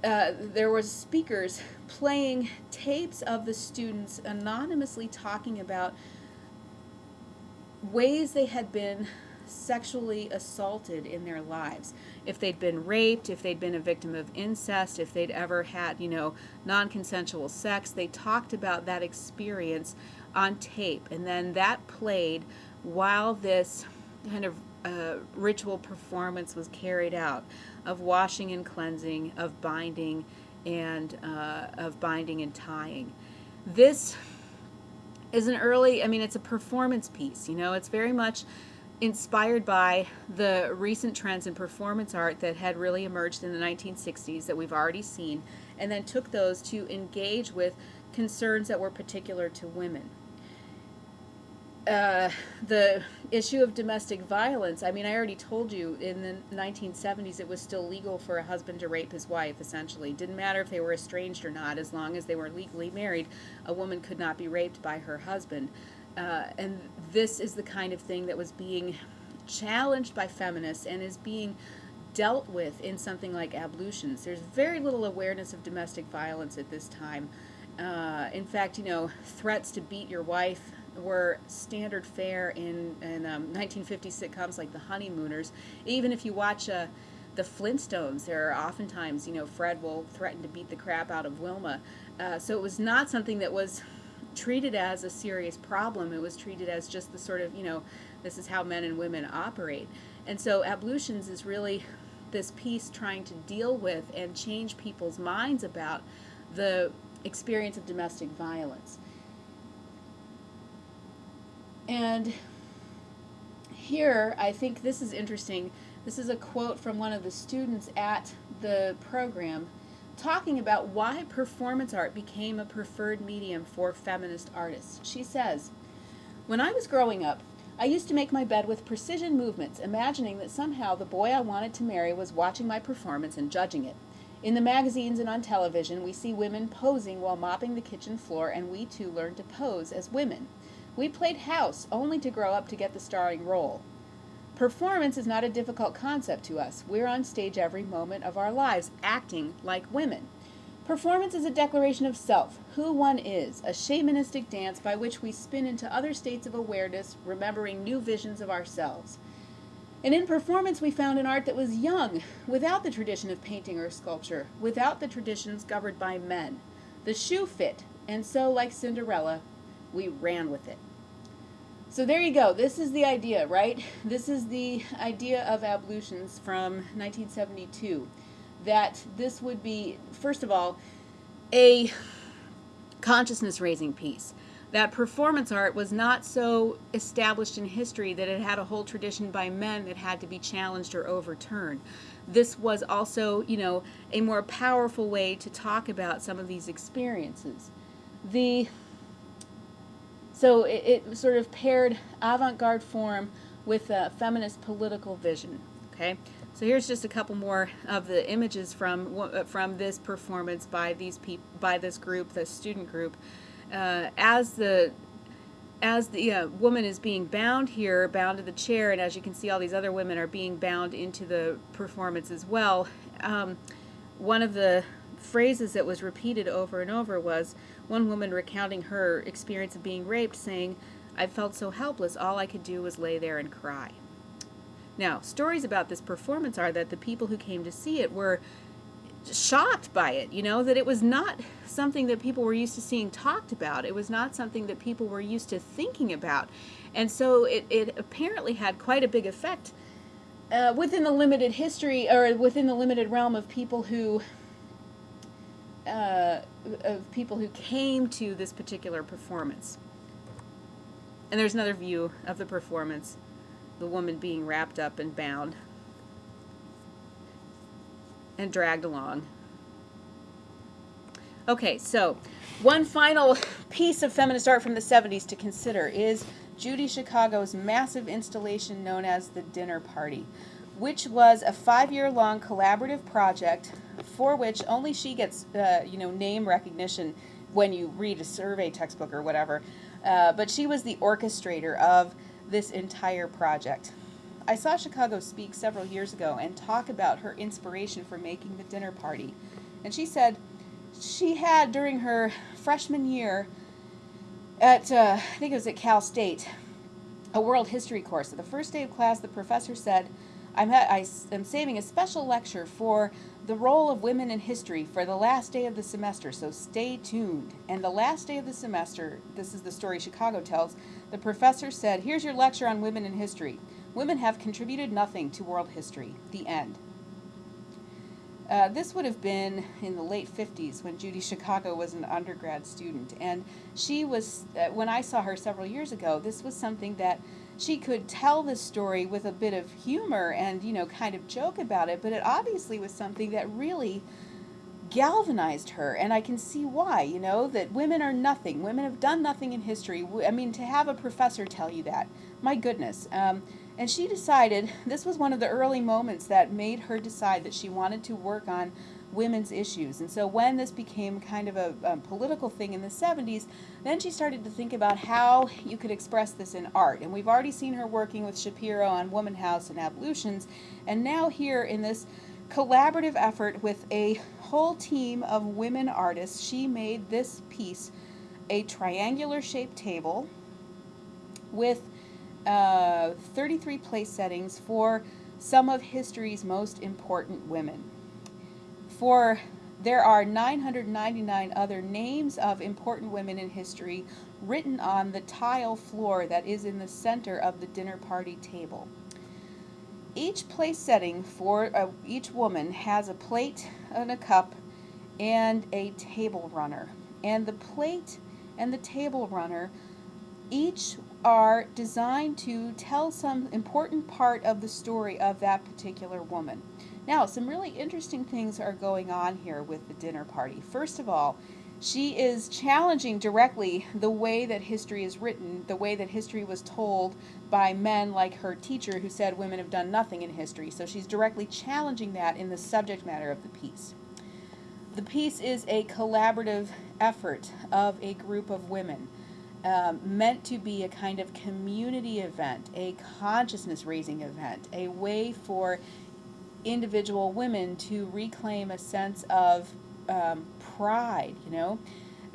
uh, there was speakers playing tapes of the students anonymously talking about ways they had been sexually assaulted in their lives. If they'd been raped, if they'd been a victim of incest, if they'd ever had, you know, non-consensual sex, they talked about that experience on tape. And then that played while this kind of uh, ritual performance was carried out of washing and cleansing, of binding and uh, of binding and tying. This is an early, I mean, it's a performance piece, you know, it's very much inspired by the recent trends in performance art that had really emerged in the 1960s that we've already seen, and then took those to engage with concerns that were particular to women. Uh, the issue of domestic violence, I mean, I already told you in the 1970s it was still legal for a husband to rape his wife, essentially. Didn't matter if they were estranged or not, as long as they were legally married, a woman could not be raped by her husband. Uh, and this is the kind of thing that was being challenged by feminists and is being dealt with in something like ablutions. There's very little awareness of domestic violence at this time. Uh, in fact, you know, threats to beat your wife were standard fare in, in um, 1950 sitcoms like The Honeymooners. Even if you watch uh, the Flintstones, there are oftentimes, you know, Fred will threaten to beat the crap out of Wilma. Uh, so it was not something that was treated as a serious problem. It was treated as just the sort of, you know, this is how men and women operate. And so ablutions is really this piece trying to deal with and change people's minds about the experience of domestic violence. And here, I think this is interesting. This is a quote from one of the students at the program talking about why performance art became a preferred medium for feminist artists. She says, When I was growing up, I used to make my bed with precision movements, imagining that somehow the boy I wanted to marry was watching my performance and judging it. In the magazines and on television, we see women posing while mopping the kitchen floor, and we too learn to pose as women. We played house only to grow up to get the starring role. Performance is not a difficult concept to us. We're on stage every moment of our lives, acting like women. Performance is a declaration of self, who one is, a shamanistic dance by which we spin into other states of awareness, remembering new visions of ourselves. And in performance, we found an art that was young, without the tradition of painting or sculpture, without the traditions governed by men. The shoe fit, and so, like Cinderella, we ran with it. So there you go. This is the idea, right? This is the idea of ablutions from 1972. That this would be, first of all, a consciousness raising piece. That performance art was not so established in history that it had a whole tradition by men that had to be challenged or overturned. This was also, you know, a more powerful way to talk about some of these experiences. The so it, it sort of paired avant-garde form with a feminist political vision. Okay, so here's just a couple more of the images from uh, from this performance by these people by this group, the student group, uh, as the as the uh, woman is being bound here, bound to the chair, and as you can see, all these other women are being bound into the performance as well. Um, one of the phrases that was repeated over and over was one woman recounting her experience of being raped saying, I felt so helpless, all I could do was lay there and cry. Now, stories about this performance are that the people who came to see it were shocked by it, you know, that it was not something that people were used to seeing talked about. It was not something that people were used to thinking about. And so it, it apparently had quite a big effect uh, within the limited history, or within the limited realm of people who uh, of people who came to this particular performance. And there's another view of the performance, the woman being wrapped up and bound and dragged along. Okay, so one final piece of feminist art from the 70s to consider is Judy Chicago's massive installation known as The Dinner Party, which was a five-year-long collaborative project for which only she gets, uh, you know, name recognition when you read a survey textbook or whatever. Uh, but she was the orchestrator of this entire project. I saw Chicago speak several years ago and talk about her inspiration for making the dinner party. And she said she had, during her freshman year at, uh, I think it was at Cal State, a world history course. At the first day of class, the professor said, I'm, I am saving a special lecture for the role of women in history for the last day of the semester, so stay tuned. And the last day of the semester, this is the story Chicago tells, the professor said, Here's your lecture on women in history. Women have contributed nothing to world history. The end. Uh, this would have been in the late 50s when Judy Chicago was an undergrad student. And she was, uh, when I saw her several years ago, this was something that she could tell the story with a bit of humor and, you know, kind of joke about it, but it obviously was something that really galvanized her and I can see why, you know, that women are nothing. Women have done nothing in history. I mean, to have a professor tell you that, my goodness. Um, and she decided, this was one of the early moments that made her decide that she wanted to work on women's issues. And so when this became kind of a, political thing in the 70s, then she started to think about how you could express this in art. And we've already seen her working with Schapiro on Womanhouse and Ablutions. And now here in this collaborative effort with a whole team of women artists, she made this piece a triangular shaped table with uh, 33 place settings for some of history's most important women. For there are 999 other names of important women in history written on the tile floor that is in the center of the dinner party table. Each place setting for uh, each woman has a plate and a cup and a table runner. And the plate and the table runner each are designed to tell some important part of the story of that particular woman. Now, some really interesting things are going on here with the dinner party. First of all, she is challenging directly the way that history is written, the way that history was told by men like her teacher who said women have done nothing in history. So she's directly challenging that in the subject matter of the piece. The piece is a collaborative effort of a group of women. Um, meant to be a kind of community event, a consciousness raising event, a way for individual women to reclaim a sense of um, pride, you know.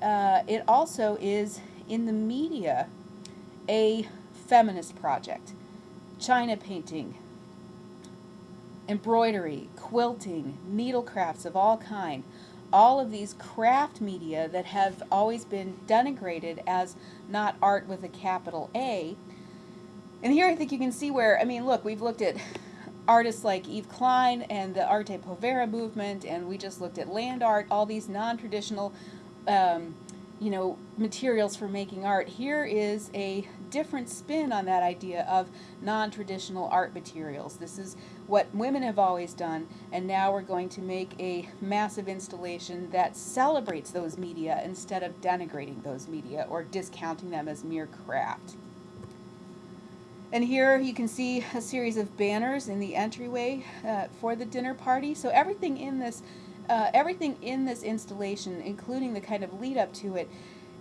Uh, it also is in the media a feminist project. China painting, embroidery, quilting, needlecrafts of all kind. All of these craft media that have always been denigrated as not art with a capital A. And here I think you can see where, I mean, look, we've looked at artists like Yves Klein and the Arte Povera movement, and we just looked at land art, all these non-traditional, um, you know, materials for making art. Here is a different spin on that idea of non-traditional art materials. This is what women have always done, and now we're going to make a massive installation that celebrates those media instead of denigrating those media or discounting them as mere craft. And here you can see a series of banners in the entryway uh, for the dinner party. So everything in this, uh, everything in this installation, including the kind of lead up to it,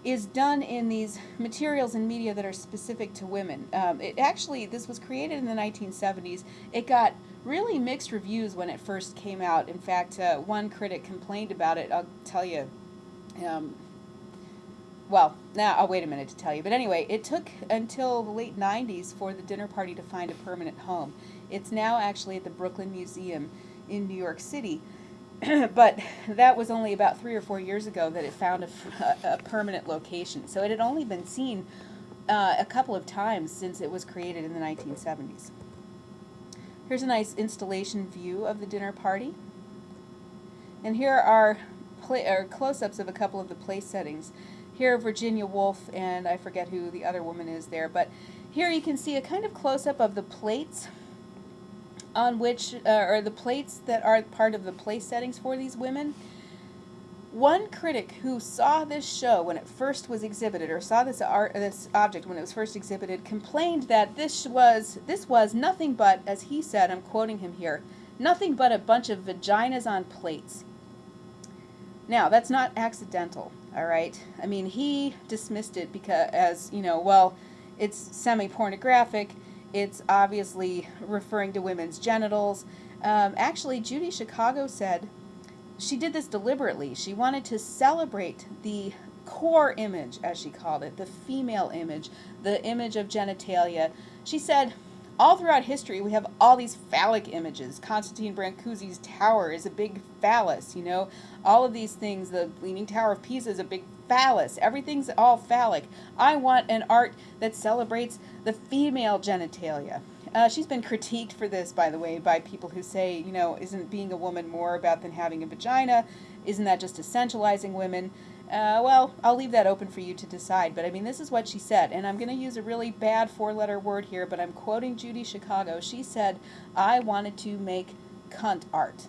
is done in these materials and media that are specific to women. Um, it actually, this was created in the 1970s. It got really mixed reviews when it first came out. In fact, uh, one critic complained about it. I'll tell you. Um, well, now I'll wait a minute to tell you. But anyway, it took until the late 90s for the dinner party to find a permanent home. It's now actually at the Brooklyn Museum in New York City. but that was only about three or four years ago that it found a, a permanent location. So it had only been seen uh, a couple of times since it was created in the 1970s. Here's a nice installation view of the dinner party. And here are, are close-ups of a couple of the place settings. Here Virginia Woolf and I forget who the other woman is there, but here you can see a kind of close-up of the plates on which, uh, or the plates that are part of the place settings for these women. One critic who saw this show when it first was exhibited, or saw this art, this object when it was first exhibited, complained that this was this was nothing but, as he said, I'm quoting him here, nothing but a bunch of vaginas on plates. Now that's not accidental all right? I mean he dismissed it because as you know well it's semi-pornographic. It's obviously referring to women's genitals. Um, actually judy chicago said she did this deliberately. She wanted to celebrate the core image as she called it the female image the image of genitalia. She said all throughout history, we have all these phallic images. Constantine Brancusi's tower is a big phallus, you know. All of these things, the Leaning Tower of Pisa is a big phallus. Everything's all phallic. I want an art that celebrates the female genitalia. Uh, she's been critiqued for this, by the way, by people who say, you know, isn't being a woman more about than having a vagina? Isn't that just essentializing women? Uh, well, I'll leave that open for you to decide, but I mean, this is what she said, and I'm going to use a really bad four letter word here, but I'm quoting Judy Chicago. She said, I wanted to make cunt art.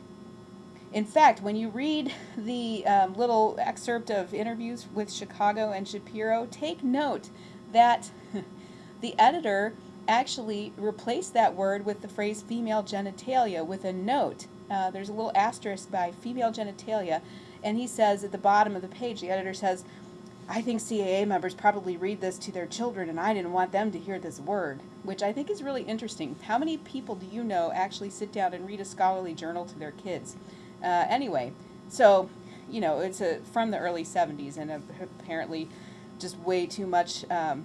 In fact, when you read the um, little excerpt of interviews with Chicago and Schapiro, take note that the editor actually replaced that word with the phrase female genitalia with a note. Uh, there's a little asterisk by female genitalia and he says at the bottom of the page, the editor says, I think CAA members probably read this to their children, and I didn't want them to hear this word, which I think is really interesting. How many people do you know actually sit down and read a scholarly journal to their kids? Uh, anyway, so, you know, it's a, from the early 70s, and apparently just way too much, um,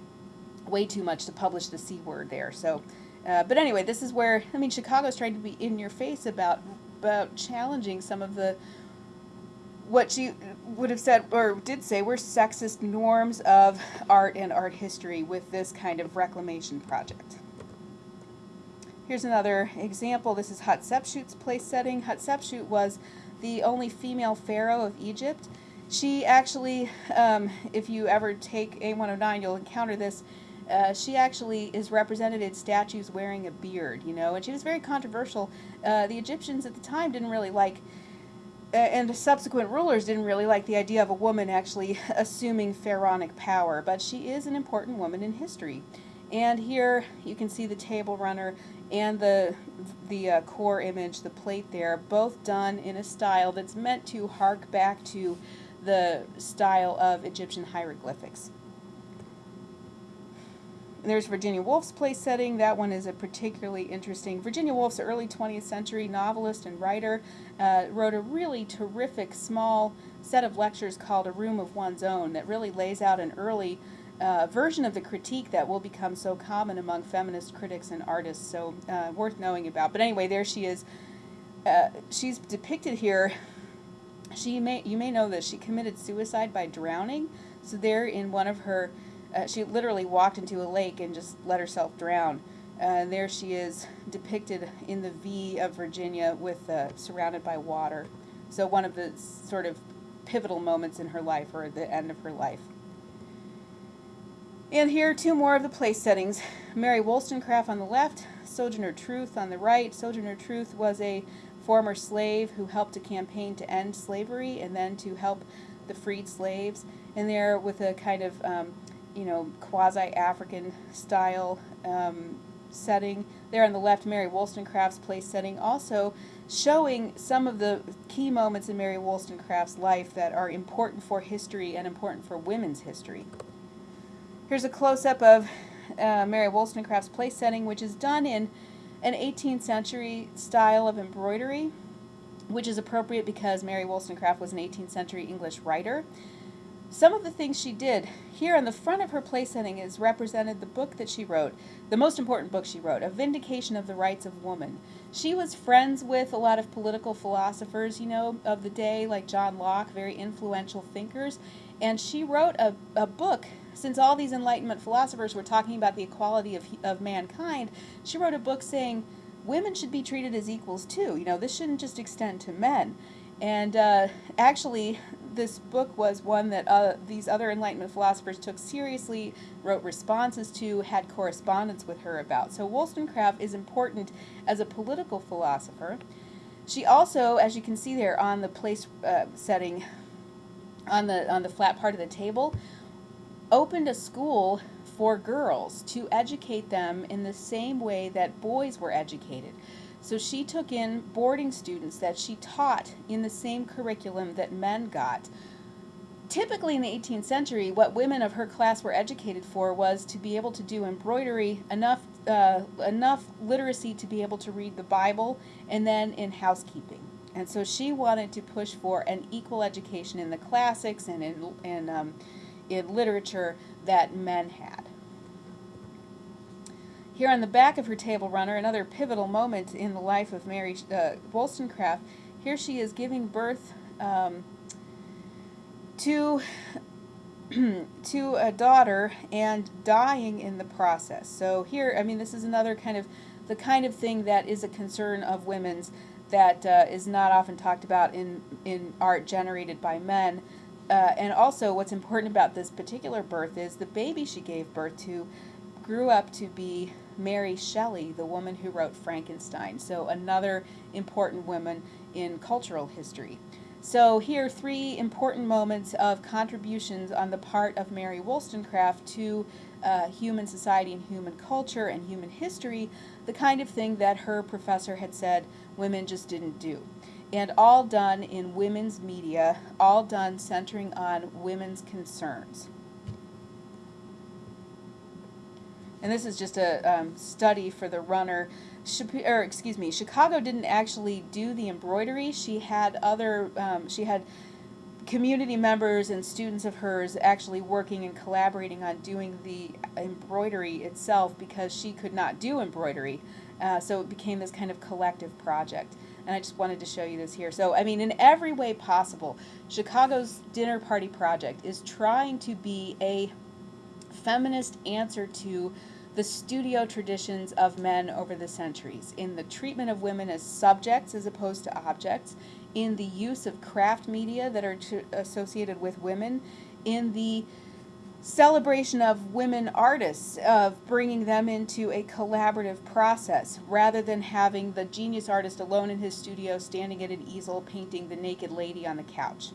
way too much to publish the C word there. So, uh, but anyway, this is where, I mean, Chicago's trying to be in your face about, about challenging some of the what she would have said or did say were sexist norms of art and art history with this kind of reclamation project. Here's another example. This is Hatshepsut's place setting. Hatshepsut was the only female pharaoh of Egypt. She actually, um, if you ever take A109, you'll encounter this. Uh, she actually is represented in statues wearing a beard, you know, and she was very controversial. Uh, the Egyptians at the time didn't really like and subsequent rulers didn't really like the idea of a woman actually assuming pharaonic power, but she is an important woman in history. And here you can see the table runner and the the uh, core image, the plate there, both done in a style that's meant to hark back to the style of Egyptian hieroglyphics. There's Virginia Woolf's place setting. That one is a particularly interesting. Virginia Woolf's early 20th century novelist and writer uh, wrote a really terrific small set of lectures called A Room of One's Own that really lays out an early uh, version of the critique that will become so common among feminist critics and artists, so uh, worth knowing about. But anyway, there she is. Uh, she's depicted here. She may you may know that she committed suicide by drowning. So there in one of her uh, she literally walked into a lake and just let herself drown. Uh, and there she is depicted in the V of Virginia with uh, surrounded by water. So one of the sort of pivotal moments in her life or the end of her life. And here two more of the place settings. Mary Wollstonecraft on the left, Sojourner Truth on the right. Sojourner Truth was a former slave who helped to campaign to end slavery and then to help the freed slaves. And there with a kind of um, you know, quasi-African style um, setting. There on the left, Mary Wollstonecraft's place setting, also showing some of the key moments in Mary Wollstonecraft's life that are important for history and important for women's history. Here's a close-up of uh, Mary Wollstonecraft's place setting, which is done in an 18th century style of embroidery, which is appropriate because Mary Wollstonecraft was an 18th century English writer. Some of the things she did. Here on the front of her place setting is represented the book that she wrote, the most important book she wrote, A Vindication of the Rights of Woman. She was friends with a lot of political philosophers, you know, of the day, like John Locke, very influential thinkers, and she wrote a, a book since all these Enlightenment philosophers were talking about the equality of, of mankind, she wrote a book saying women should be treated as equals too. You know, this shouldn't just extend to men. And uh, actually, this book was one that uh, these other Enlightenment philosophers took seriously, wrote responses to, had correspondence with her about. So Wollstonecraft is important as a political philosopher. She also, as you can see there on the place uh, setting, on the on the flat part of the table, opened a school for girls to educate them in the same way that boys were educated. So she took in boarding students that she taught in the same curriculum that men got. Typically in the 18th century, what women of her class were educated for was to be able to do embroidery, enough uh, enough literacy to be able to read the Bible, and then in housekeeping. And so she wanted to push for an equal education in the classics and in, in, um, in literature that men had. Here on the back of her table runner, another pivotal moment in the life of Mary uh, Wollstonecraft. Here she is giving birth um, to to a daughter and dying in the process. So here, I mean, this is another kind of the kind of thing that is a concern of women's that uh, is not often talked about in in art generated by men. Uh, and also, what's important about this particular birth is the baby she gave birth to grew up to be Mary Shelley, the woman who wrote Frankenstein. So another important woman in cultural history. So here three important moments of contributions on the part of Mary Wollstonecraft to uh, human society and human culture and human history, the kind of thing that her professor had said women just didn't do. And all done in women's media, all done centering on women's concerns. And this is just a um, study for the runner. or excuse me, Chicago didn't actually do the embroidery. She had other, um, she had community members and students of hers actually working and collaborating on doing the embroidery itself because she could not do embroidery. Uh, so it became this kind of collective project. And I just wanted to show you this here. So, I mean, in every way possible, Chicago's Dinner Party Project is trying to be a feminist answer to the studio traditions of men over the centuries in the treatment of women as subjects as opposed to objects, in the use of craft media that are associated with women, in the celebration of women artists, of bringing them into a collaborative process rather than having the genius artist alone in his studio standing at an easel painting the naked lady on the couch.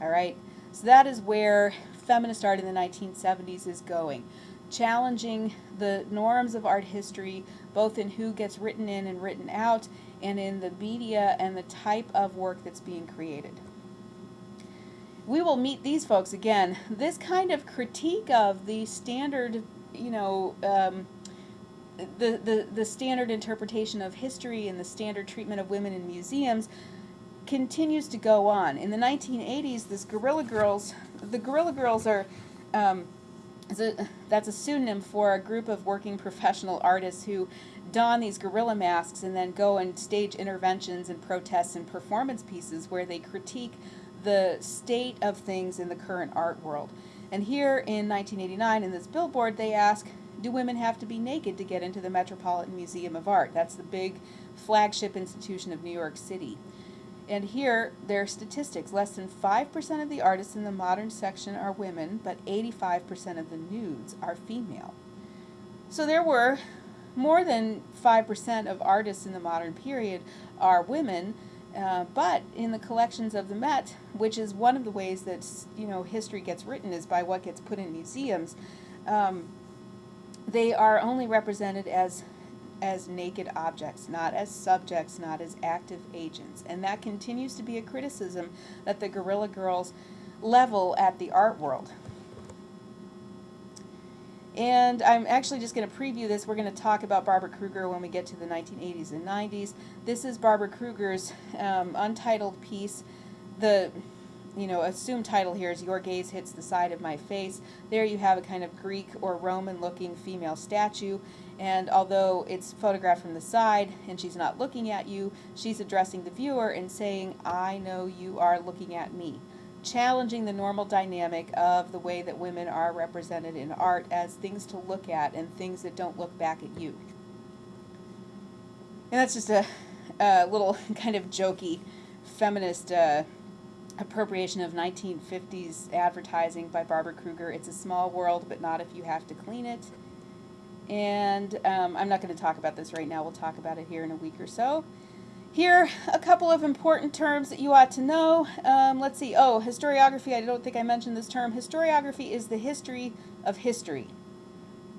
All right? So that is where feminist art in the 1970s is going, challenging the norms of art history, both in who gets written in and written out, and in the media and the type of work that's being created we will meet these folks again. This kind of critique of the standard, you know, um, the, the, the standard interpretation of history and the standard treatment of women in museums continues to go on. In the 1980s, this Guerrilla Girls, the Guerrilla Girls are, um, a, that's a pseudonym for a group of working professional artists who don these gorilla masks and then go and stage interventions and protests and performance pieces where they critique the state of things in the current art world. And here in 1989, in this billboard, they ask, do women have to be naked to get into the Metropolitan Museum of Art? That's the big flagship institution of New York City. And here, their statistics. Less than 5% of the artists in the modern section are women, but 85% of the nudes are female. So there were more than 5% of artists in the modern period are women, uh, but in the collections of the Met, which is one of the ways that you know history gets written is by what gets put in museums, um, they are only represented as as naked objects, not as subjects, not as active agents, and that continues to be a criticism that the Guerrilla Girls level at the art world. And I'm actually just going to preview this. We're going to talk about Barbara Kruger when we get to the 1980s and 90s. This is Barbara Kruger's um, untitled piece. The you know, assumed title here is Your Gaze Hits the Side of My Face. There you have a kind of Greek or Roman looking female statue. And although it's photographed from the side and she's not looking at you, she's addressing the viewer and saying, I know you are looking at me challenging the normal dynamic of the way that women are represented in art as things to look at and things that don't look back at you. And that's just a, a little kind of jokey feminist uh, appropriation of 1950s advertising by Barbara Kruger. It's a small world, but not if you have to clean it. And um, I'm not going to talk about this right now. We'll talk about it here in a week or so. Here, a couple of important terms that you ought to know. Um, let's see. Oh, historiography. I don't think I mentioned this term. Historiography is the history of history.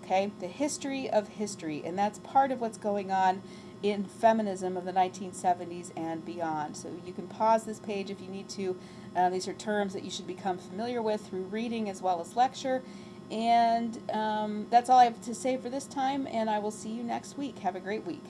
Okay? The history of history. And that's part of what's going on in feminism of the 1970s and beyond. So you can pause this page if you need to. Uh, these are terms that you should become familiar with through reading as well as lecture. And um, that's all I have to say for this time, and I will see you next week. Have a great week.